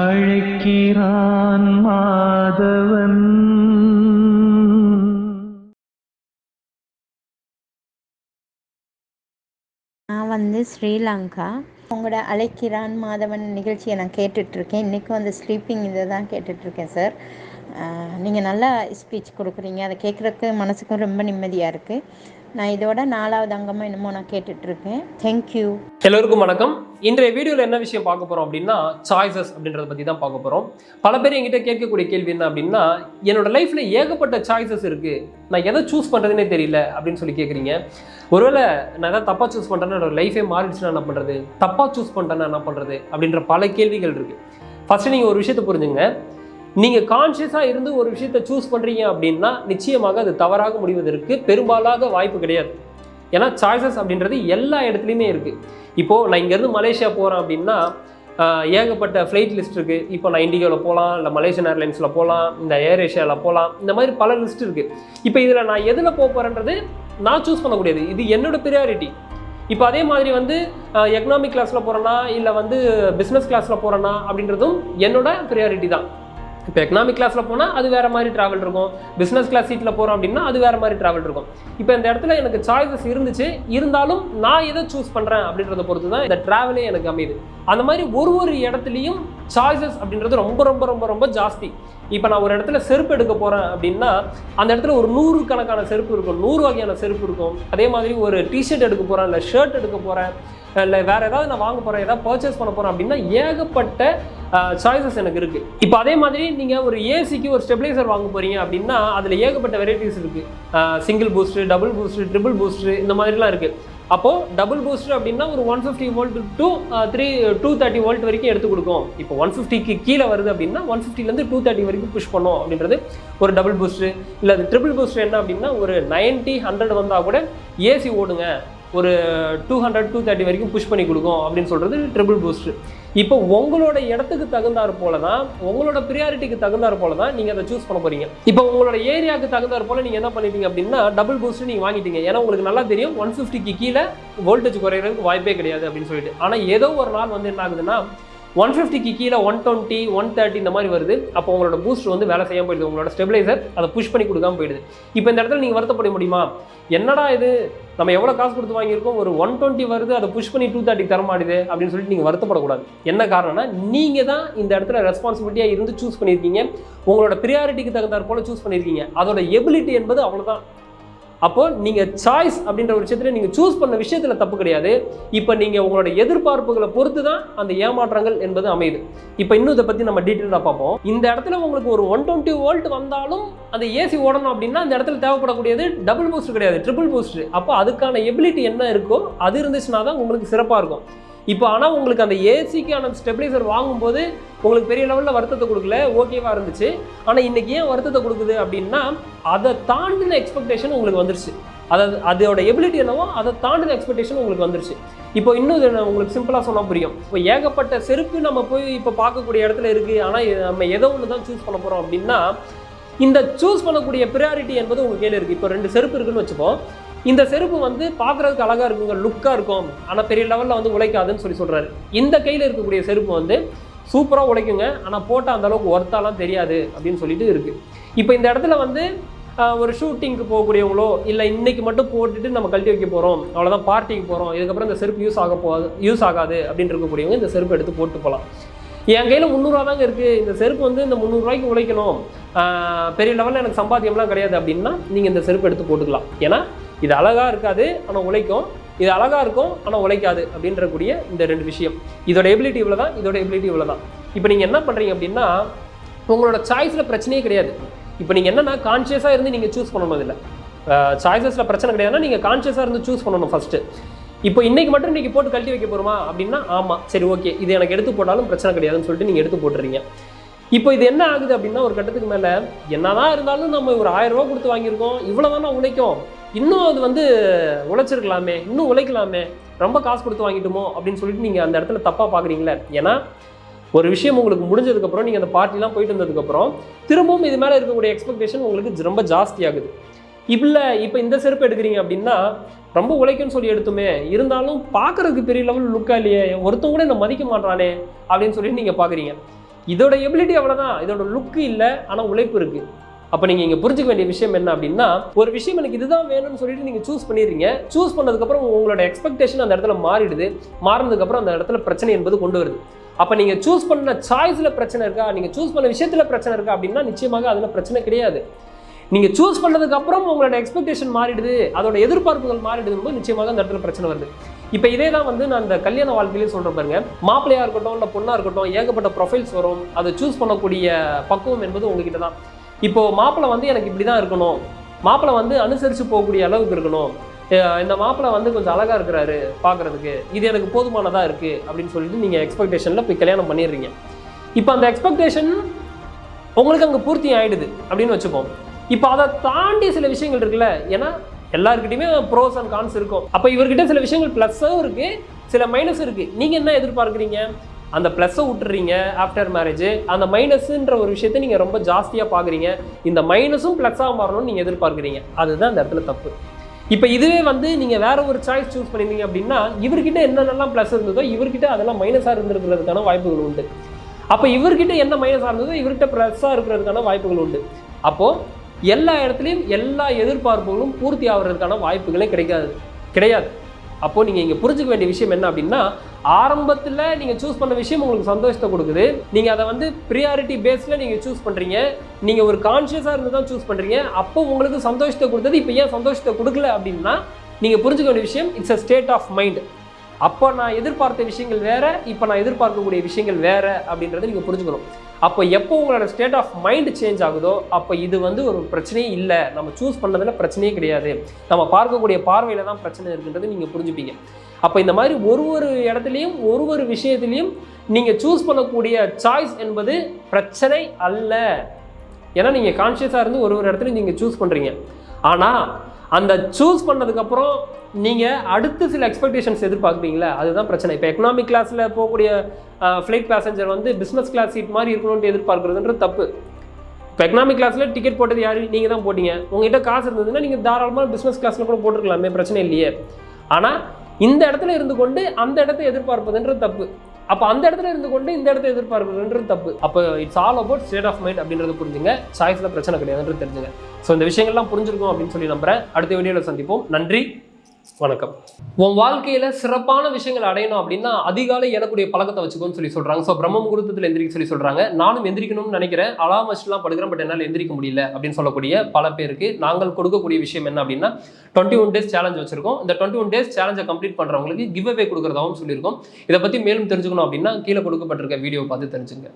அழைக்கிறான் மாதவன். நான் வந்து ஸ்ரீலங்கா. உங்களோட அழைக்கிறான் மாதவன் நிகழ்ச்சியை நான் கேட்டுட்ருக்கேன். இன்றைக்கும் அந்த ஸ்லீப்பிங் இதை தான் கேட்டுட்ருக்கேன் சார் நீங்கள் நல்லா ஸ்பீச் கொடுக்குறீங்க. அதை கேட்குறக்கு மனசுக்கும் ரொம்ப நிம்மதியாக இருக்குது நான் இதோட நாலாவது அங்கமாக என்னமோ நான் கேட்டுட்ருக்கேன். தேங்க்யூ எல்லோருக்கும் வணக்கம். இன்றைய வீடியோவில் என்ன விஷயம் பார்க்க போகிறோம் அப்படின்னா சாய்ஸஸ் அப்படின்றத பற்றி தான் பார்க்க போகிறோம் பல பேர் என்கிட்ட கேட்கக்கூடிய கேள்வி என்ன அப்படின்னா என்னோட லைஃப்பில் ஏகப்பட்ட சாய்ஸஸ் இருக்குது நான் எதை சூஸ் பண்ணுறதுனே தெரியல அப்படின்னு சொல்லி கேட்குறீங்க ஒருவேளை நான் எதாவது தப்பாக சூஸ் பண்ணுறேன்னா என்னோட லைஃபே மாறிடுச்சுன்னா என்ன பண்ணுறது தப்பாக சூஸ் பண்ணுறேன்னா என்ன பண்ணுறது அப்படின்ற பல கேள்விகள் இருக்குது ஃபஸ்ட்டு நீங்கள் ஒரு விஷயத்தை புரிஞ்சுங்க. நீங்கள் கான்ஷியஸாக இருந்து ஒரு விஷயத்தை சூஸ் பண்ணுறீங்க அப்படின்னா நிச்சயமாக அது தவறாக முடிவதற்கு பெரும்பாலாக வாய்ப்பு கிடையாது. ஏன்னா சாய்ஸஸ் அப்படின்றது எல்லா இடத்துலையுமே இருக்குது இப்போது நான் இங்கேருந்து மலேசியா போகிறேன் அப்படின்னா ஏகப்பட்ட ஃப்ளைட் லிஸ்ட் இருக்குது இப்போ நான் இண்டிகோவில் போகலாம் இல்லை மலேசியன் ஏர்லைன்ஸில் போகலாம் இந்த ஏர் ஏஷியாவில் போகலாம் இந்த மாதிரி பல லிஸ்ட் இருக்குது இப்போ இதில் நான் எதில் போக போகிறேன்றது நான் சூஸ் பண்ணக்கூடியது. இது என்னோடய ப்ரியாரிட்டி இப்போ அதே மாதிரி வந்து எக்கனாமிக் கிளாஸில் போகிறேன்னா இல்லை வந்து பிஸ்னஸ் கிளாஸில் போகிறேன்னா அப்படின்றதும் என்னோட ப்ரியாரிட்டி தான். இப்போ எக்கனாமிக் கிளாஸில் போனால் அது வேறு மாதிரி ட்ராவல் இருக்கும். பிஸ்னஸ் கிளாஸ் சீட்டில் போகிறோம் அப்படின்னா அது வேறு மாதிரி ட்ராவல் இருக்கும். இப்போ இந்த இடத்துல எனக்கு சாய்ஸஸ் இருந்துச்சு. இருந்தாலும் நான் எதை சூஸ் பண்ணுறேன் அப்படின்றத பொறுத்து தான் இந்த ட்ராவலே எனக்கு அமையுது. அந்த மாதிரி ஒரு ஒரு இடத்துலையும் சாய்ஸஸ் அப்படின்றது ரொம்ப ரொம்ப ரொம்ப ரொம்ப ஜாஸ்தி. இப்போ நான் ஒரு இடத்துல செருப்பு எடுக்க போகிறேன் அப்படின்னா அந்த இடத்துல ஒரு நூறு கணக்கான செருப்பு இருக்கும். நூறு வகையான செருப்பு இருக்கும். அதே மாதிரி ஒரு டிஷர்ட் எடுக்க போகிறேன் இல்லை ஷர்ட் எடுக்க போகிறேன் இல்லை வேறு ஏதாவது நான் வாங்க போகிறேன் ஏதாவது பர்ச்சேஸ் பண்ண போகிறேன் அப்படின்னா ஏகப்பட்ட சாய்ஸஸ் எனக்கு இருக்குது இப்போ அதே மாதிரி நீங்கள் ஒரு ஏசிக்கு ஒரு ஸ்டெபிளைசர் வாங்க போகிறீங்க அப்படின்னா அதில் ஏகப்பட்ட வெரைட்டிஸ் இருக்குது single boost double boost triple boost இந்த மாதிரிலாம் இருக்குது அப்போது டபுள் பூஸ்டர் அப்படின்னா ஒரு one fifty volt to three two thirty volt வரைக்கும் எடுத்து கொடுக்கும். இப்போ ஒன் ஃபிஃப்டிக்கு கீழே வருது அப்படின்னா ஒன் ஃபிஃப்டிலேருந்து டூ தேர்ட்டி வரைக்கும் புஷ் பண்ணும் அப்படின்றது ஒரு டபுள் பூஸ்ட்டு இல்லை அது ட்ரிபிள் பூஸ்டர் என்ன அப்படின்னா ஒரு நைன்ட்டி ஹண்ட்ரட் வந்தால் கூட ஏசி ஓடுங்க. ஒரு டூ ஹண்ட்ரட் டூ தேர்ட்டி வரைக்கும் புஷ் பண்ணி கொடுக்கும் அப்படின்னு சொல்கிறது ட்ரிபிள் பூஸ்டர் இப்போ உங்களோட இடத்துக்கு தகுந்தாற் போல தான் உங்களோட ப்ரியாரிட்டிக்கு தகுந்தாற் போல தான் நீங்கள் அதை சூஸ் பண்ண போகிறீங்க இப்போ உங்களோட ஏரியாவுக்கு தகுந்தாற் போல் நீங்கள் என்ன பண்ணிட்டீங்க அப்படின்னா டபுள் பூஸ்ட் நீங்கள் வாங்கிட்டீங்க. ஏன்னா உங்களுக்கு நல்லா தெரியும் ஒன் ஃபிஃப்டிக்கு கீழே வோல்டேஜ் குறையிறதுக்கு வாய்ப்பே கிடையாது அப்படின்னு சொல்லிட்டு. ஆனால் ஏதோ ஒரு நாள் வந்து என்ன ஆகுதுன்னா ஒன் ஃபிஃப்டிக்கு கீழே ஒன் டுவெண்ட்டி ஒன் தேர்ட்டி இந்த மாதிரி வருது. அப்போ உங்களோட பூஸ்ட் வந்து வேலை செய்யாமல் போயிடுது. உங்களோட ஸ்டெபிலைசர் அதை புஷ் பண்ணி கொடுக்காம போயிடுது. இப்போ இந்த இடத்துல நீங்கள் வருத்தப்பட முடியுமா? என்னடா இது? நம்ம எவ்வளோ காசு கொடுத்து வாங்கியிருக்கோம்? ஒரு ஒன் டுவெண்ட்டி வருது. அதை புஷ் பண்ணி டூ தேர்ட்டி தரமாட்டேது அப்படின்னு சொல்லிட்டு நீங்கள் வருத்தப்படக்கூடாது. என்ன காரணம்னா நீங்கள் தான் இந்த இடத்துல ரெஸ்பான்சிபிலிட்டியாக இருந்து சூஸ் பண்ணியிருக்கீங்க. உங்களோட ப்ரியாரிட்டிக்கு தகுந்தாற் போல் சூஸ் பண்ணியிருக்கீங்க. அதோட எபிலிட்டி என்பது அவ்வளோதான் அப்போ நீங்கள் சாய்ஸ் அப்படின்ற ஒரு விஷயத்தில் நீங்கள் சூஸ் பண்ண விஷயத்தில் தப்பு கிடையாது. இப்போ நீங்கள் உங்களோட எதிர்பார்ப்புகளை பொறுத்து தான் அந்த ஏமாற்றங்கள் என்பது அமையுது. இப்போ இன்னும் இதை பற்றி நம்ம டீட்டெயிலாக பார்ப்போம். இந்த இடத்துல உங்களுக்கு ஒரு ஒன் டுவெண்ட்டி வோல்ட் வந்தாலும் அந்த ஏசி ஓடணும் அப்படின்னா அந்த இடத்துல தேவைப்படக்கூடியது டபுள் பூஸ்ட் கிடையாது ட்ரிபிள் பூஸ்ட் அப்போ அதுக்கான எபிலிட்டி என்ன இருக்கோ அது இருந்துச்சுன்னா தான் உங்களுக்கு சிறப்பாக இருக்கும். இப்போ ஆனால் உங்களுக்கு அந்த ஏசிக்கான ஸ்டெபிளைசர் வாங்கும்போது உங்களுக்கு பெரிய லெவலில் வருத்தத்தை கொடுக்கல? ஓகேவாக இருந்துச்சு. ஆனால் இன்றைக்கி ஏன் வருத்தத்தை கொடுக்குது அப்படின்னா அதை தாண்டின எக்ஸ்பெக்டேஷன் உங்களுக்கு வந்துருச்சு. அதாவது அதோட எபிலிட்டி என்னவோ அதை தாண்டின எக்ஸ்பெக்டேஷன் உங்களுக்கு வந்துருச்சு. இப்போ இன்னும் இது உங்களுக்கு சிம்பிளாக சொன்னால் புரியும். இப்போ ஏகப்பட்ட செருப்பு நம்ம போய் இப்போ பார்க்கக்கூடிய இடத்துல இருக்குது ஆனால் நம்ம எதோ ஒன்று தான் சூஸ் பண்ண போகிறோம் அப்படின்னா இந்த சூஸ் பண்ணக்கூடிய ப்ரியாரிட்டி என்பது உங்கள் கையில் இருக்குது இப்போ ரெண்டு செருப்பு இருக்குன்னு வச்சுப்போம். இந்த செருப்பு வந்து பார்க்குறதுக்கு அழகாக இருக்குங்க லுக்காக இருக்கும். ஆனால் பெரிய லெவலில் வந்து உழைக்காதுன்னு சொல்லி சொல்கிறாரு இந்த கையில் இருக்கக்கூடிய செருப்பு வந்து சூப்பராக உழைக்குங்க. ஆனால் போட்டால் அந்த அளவுக்கு ஒர்த்தாலாம் தெரியாது அப்படின்னு சொல்லிட்டு இருக்குது இப்போ இந்த இடத்துல வந்து ஒரு ஷூட்டிங்க்கு போகக்கூடியவங்களோ இல்லை இன்றைக்கி மட்டும் போட்டுட்டு நம்ம கழட்டி வைக்க போகிறோம் அவ்வளோதான் பார்ட்டிக்கு போகிறோம் இதுக்கப்புறம் இந்த செருப்பு யூஸ் ஆக போகாது யூஸ் ஆகாது அப்படின்னு இருக்கக்கூடியவங்க இந்த செருப்பு எடுத்து போட்டு போகலாம் என் கையில் முந்நூறுவா தாங்க இருக்குது இந்த செருப்பு வந்து இந்த முந்நூறுரூவாய்க்கு உழைக்கணும். பெரிய லெவலில் எனக்கு சம்பாத்தியம்லாம் கிடையாது அப்படின்னா நீங்கள் இந்த செருப்பு எடுத்து போட்டுக்கலாம். ஏன்னா இது அழகாக இருக்காது ஆனால் உழைக்கும். இது அழகாக இருக்கும் ஆனால் உழைக்காது அப்படின்றக்கூடிய இந்த ரெண்டு விஷயம். இதோட எபிலிட்டி இவ்வளோ தான் இதோட எபிலிட்டி இவ்வளோ தான் இப்போ நீங்கள் என்ன பண்ணுறீங்க அப்படின்னா உங்களோட சாய்ஸில் பிரச்சனையே கிடையாது. இப்போ நீங்கள் என்னென்னா கான்ஷியஸாக இருந்து நீங்கள் சூஸ் பண்ணணும் இல்லை சாய்ஸஸில் பிரச்சனை கிடையாதுன்னா நீங்கள் கான்ஷியஸாக இருந்து சூஸ் பண்ணணும் ஃபஸ்ட்டு இப்போ இன்றைக்கி மட்டும் இன்றைக்கி போட்டு கழட்டி வைக்க போகிறோமா அப்படின்னா ஆமாம் சரி ஓகே இது எனக்கு எடுத்து போட்டாலும் பிரச்சனை கிடையாதுன்னு சொல்லிட்டு நீங்கள் எடுத்து போட்டுறீங்க. இப்போ இது என்ன ஆகுது அப்படின்னா ஒரு கட்டத்துக்கு மேலே என்னதான் இருந்தாலும் நம்ம ஒரு ஆயிரம் ரூபா கொடுத்து வாங்கியிருக்கோம் இவ்வளோ தானே உழைக்கும். இன்னும் அது வந்து உழைச்சிருக்கலாமே இன்னும் உழைக்கலாமே ரொம்ப காசு கொடுத்து வாங்கிட்டோமோ அப்படின்னு சொல்லிட்டு நீங்கள் அந்த இடத்துல தப்பாக பார்க்குறீங்களே ஏன்னா ஒரு விஷயம் உங்களுக்கு முடிஞ்சதுக்கப்புறம் நீங்கள் அந்த பார்ட்டிலாம் போயிட்டு வந்ததுக்கப்புறம் திரும்பவும் இது மேலே இருக்கக்கூடிய எக்ஸ்பெக்டேஷன் உங்களுக்கு ரொம்ப ஜாஸ்தியாகுது இல்லை இப்போ இந்த செருப்பு எடுக்கிறீங்க அப்படின்னா ரொம்ப உழைக்கும்னு சொல்லி எடுத்துமே இருந்தாலும் பார்க்குறதுக்கு பெரிய லெவல் லுக்கா இல்லையே ஒருத்தன் கூட என்ன மதிக்க மாட்டானே அப்படின்னு சொல்லிட்டு நீங்கள் பார்க்குறீங்க இதோட எபிலிட்டி அவ்வளோதான் இதோட லுக்கு இல்லை ஆனால் உழைப்பு இருக்குது அப்போ நீங்கள் இங்கே புரிஞ்சுக்க வேண்டிய விஷயம் என்ன அப்படின்னா ஒரு விஷயம் எனக்கு இதுதான் வேணும்னு சொல்லிட்டு நீங்கள் சூஸ் பண்ணிடுறீங்க. சூஸ் பண்ணதுக்கப்புறம் உங்களோட எக்ஸ்பெக்டேஷன் அந்த இடத்துல மாறிடுது. மாறினதுக்கப்புறம் அந்த இடத்துல பிரச்சனை என்பது கொண்டு வருது. அப்போ நீங்கள் சூஸ் பண்ண சாய்ஸில் பிரச்சனை இருக்கா? நீங்கள் சூஸ் பண்ண விஷயத்தில் பிரச்சனை இருக்கா அப்படின்னா நிச்சயமாக அதில் பிரச்சனை கிடையாது. நீங்கள் சூஸ் பண்ணதுக்கு அப்புறம் உங்களோட எக்ஸ்பெக்டேஷன் மாறிடுது. அதோட எதிர்பார்ப்புகள் மாறிடுதுன்னு போது நிச்சயமாக அந்த இடத்துல பிரச்சனை வருது. இப்போ இதே தான் வந்து நான் இந்த கல்யாண வாழ்க்கையிலேயே சொல்கிறேன் பாருங்க. மாப்பிள்ளையாக இருக்கட்டும் இல்லை பொண்ணாக இருக்கட்டும் ஏகப்பட்ட ப்ரொஃபைல்ஸ் வரும். அதை சூஸ் பண்ணக்கூடிய பக்குவம் என்பது உங்ககிட்ட தான் இப்போ மாப்பிள்ளை வந்து எனக்கு இப்படி தான் இருக்கணும். மாப்பிள்ளை வந்து அனுசரித்து போகக்கூடிய அளவுக்கு இருக்கணும். இந்த மாப்பிள்ளை வந்து கொஞ்சம் அழகாக இருக்கிறாரு பார்க்குறதுக்கு இது எனக்கு போதுமானதாக இருக்குது அப்படின்னு சொல்லிட்டு நீங்கள் எக்ஸ்பெக்டேஷனில் போய் கல்யாணம் பண்ணிடுறீங்க. இப்போ அந்த எக்ஸ்பெக்டேஷன் உங்களுக்கு அங்கே பூர்த்தி ஆகிடுது அப்படின்னு வச்சுப்போம் இப்போ அதை தாண்டி சில விஷயங்கள் இருக்குல்ல. ஏன்னா எல்லாருக்கிட்டையுமே ப்ரோஸ் அண்ட் கான்ஸ் இருக்கும். அப்போ இவர்கிட்ட சில விஷயங்கள் ப்ளஸ்ஸும் இருக்குது சில மைனஸ் இருக்குது நீங்கள் என்ன எதிர்பார்க்குறீங்க? அந்த ப்ளஸ்ஸை விட்டுறீங்க ஆஃப்டர் மேரேஜ் அந்த மைனஸுன்ற ஒரு விஷயத்தை நீங்கள் ரொம்ப ஜாஸ்தியாக பார்க்குறீங்க இந்த மைனஸும் ப்ளஸ்ஸாக மாறணும்னு நீங்கள் எதிர்பார்க்குறீங்க. அதுதான் இந்த இடத்துல தப்பு. இப்போ இதுவே வந்து நீங்கள் வேற ஒரு சாய்ஸ் சூஸ் பண்ணிருந்தீங்க அப்படின்னா இவர்கிட்ட என்னென்னலாம் ப்ளஸ் இருந்ததோ இவர்கிட்ட அதெல்லாம் மைனஸாக இருந்திருக்கிறதுக்கான வாய்ப்புகள் உண்டு. அப்போ இவர்கிட்ட என்ன மைனஸாக இருந்ததோ இவர்கிட்ட ப்ளஸ்ஸாக இருக்கிறதுக்கான வாய்ப்புகள் உண்டு. அப்போது எல்லா இடத்துலையும் எல்லா எதிர்பார்ப்புகளும் பூர்த்தி ஆகிறதுக்கான வாய்ப்புகளே கிடைக்காது கிடையாது. அப்போது நீங்கள் இங்கே புரிஞ்சுக்க வேண்டிய விஷயம் என்ன அப்படின்னா ஆரம்பத்தில் நீங்கள் சூஸ் பண்ண விஷயம் உங்களுக்கு சந்தோஷத்தை கொடுக்குது. நீங்கள் அதை வந்து ப்ரியாரிட்டி பேஸில் நீங்கள் சூஸ் பண்ணுறீங்க நீங்கள் ஒரு கான்ஷியஸாக இருந்து தான் சூஸ் பண்ணுறீங்க அப்போ உங்களுக்கு சந்தோஷத்தை கொடுத்தது. இப்போ ஏன் சந்தோஷத்தை கொடுக்கல அப்படின்னா நீங்கள் புரிஞ்சுக்க வேண்டிய விஷயம் it's a state of mind அப்போ நான் எதிர்பார்த்த விஷயங்கள் வேற இப்போ நான் எதிர்பார்க்கக்கூடிய விஷயங்கள் வேற அப்படின்றத நீங்கள் புரிஞ்சுக்கணும். அப்போ எப்போ உங்களோட ஸ்டேட் ஆஃப் மைண்ட் சேஞ்ச் ஆகுதோ அப்போ இது வந்து ஒரு பிரச்சனையே இல்லை. நம்ம சூஸ் பண்ணதில் பிரச்சனையே கிடையாது. நம்ம பார்க்கக்கூடிய பார்வையில் தான் பிரச்சனை இருக்குன்றது நீங்கள் புரிஞ்சுப்பீங்க. அப்போ இந்த மாதிரி ஒரு ஒரு இடத்துலையும் ஒரு ஒரு விஷயத்துலையும் நீங்கள் சூஸ் பண்ணக்கூடிய சாய்ஸ் என்பது பிரச்சனை அல்ல. ஏன்னா நீங்கள் கான்ஷியஸாக இருந்து ஒரு ஒரு இடத்துலையும் நீங்கள் சூஸ் பண்ணுறீங்க ஆனால் அந்த சூஸ் பண்ணதுக்கப்புறம் நீங்கள் அடுத்து சில எக்ஸ்பெக்டேஷன்ஸ் எதிர்பார்க்குறீங்களா அதுதான் பிரச்சனை. இப்போ எக்கனாமிக் கிளாஸில் போகக்கூடிய ஃப்ளைட் பேசஞ்சர் வந்து பிஸ்னஸ் கிளாஸ் சீட் மாதிரி இருக்கணும்னு எதிர்பார்க்குறதுன்ற தப்பு. இப்போ எக்கனாமிக் கிளாஸில் டிக்கெட் போட்டது யார்? நீங்கள் தான் போட்டீங்க. உங்ககிட்ட காசு இருந்ததுன்னா நீங்கள் தாராளமாக பிஸ்னஸ் கிளாஸில் கூட போட்டிருக்கலாமே பிரச்சனை இல்லையே. ஆனால் இந்த இடத்துல இருந்து கொண்டு அந்த இடத்த எதிர்பார்ப்பதுன்ற தப்பு. அப்போ அந்த இடத்துல இருந்து கொண்டு இந்த இடத்த எதிர்பார்க்கிறதுன்றது தப்பு. அப்போ it's all about state of mind அப்படின்றது புரிஞ்சுங்க. சாய்ஸில் பிரச்சனை கிடையாதுன்றது தெரிஞ்சுங்க. ஸோ இந்த விஷயங்கள்லாம் புரிஞ்சிருக்கும் அப்படின்னு சொல்லி நம்புகிறேன் அடுத்த வீடியோவில் சந்திப்போம். நன்றி. வணக்கம். உன் வாழ்க்கையில சிறப்பான விஷயங்கள் அடையணும் அப்படின்னா அதிகாலை எழக்கூடிய பழக்கத்தை வச்சுக்கோன்னு சொல்லி சொல்றாங்க. ஸோ பிரம்ம முகூர்த்தத்தில் எந்திரிக்க சொல்லி சொல்றாங்க. நானும் எந்திரிக்கணும்னு நினைக்கிறேன். அலாம் வச்சுலாம் படுக்கிறேன் பட் என்னால் எந்திரிக்க முடியல அப்படின்னு சொல்லக்கூடிய பல பேருக்கு நாங்கள் கொடுக்கக்கூடிய விஷயம் என்ன அப்படின்னா டுவெண்ட்டி ஒன் டேஸ் சேலஞ்ச் வச்சிருக்கோம். இந்த டுவெண்ட்டி ஒன் டேஸ் சேலஞ்சை கம்ப்ளீட் பண்றவங்களுக்கு கிவ் அவே கொடுக்குறதாகவும் சொல்லியிருக்கோம். இதை பத்தி மேலும் தெரிஞ்சுக்கணும் அப்படின்னா கீழே கொடுக்கப்பட்டிருக்க வீடியோ பார்த்து தெரிஞ்சுங்க.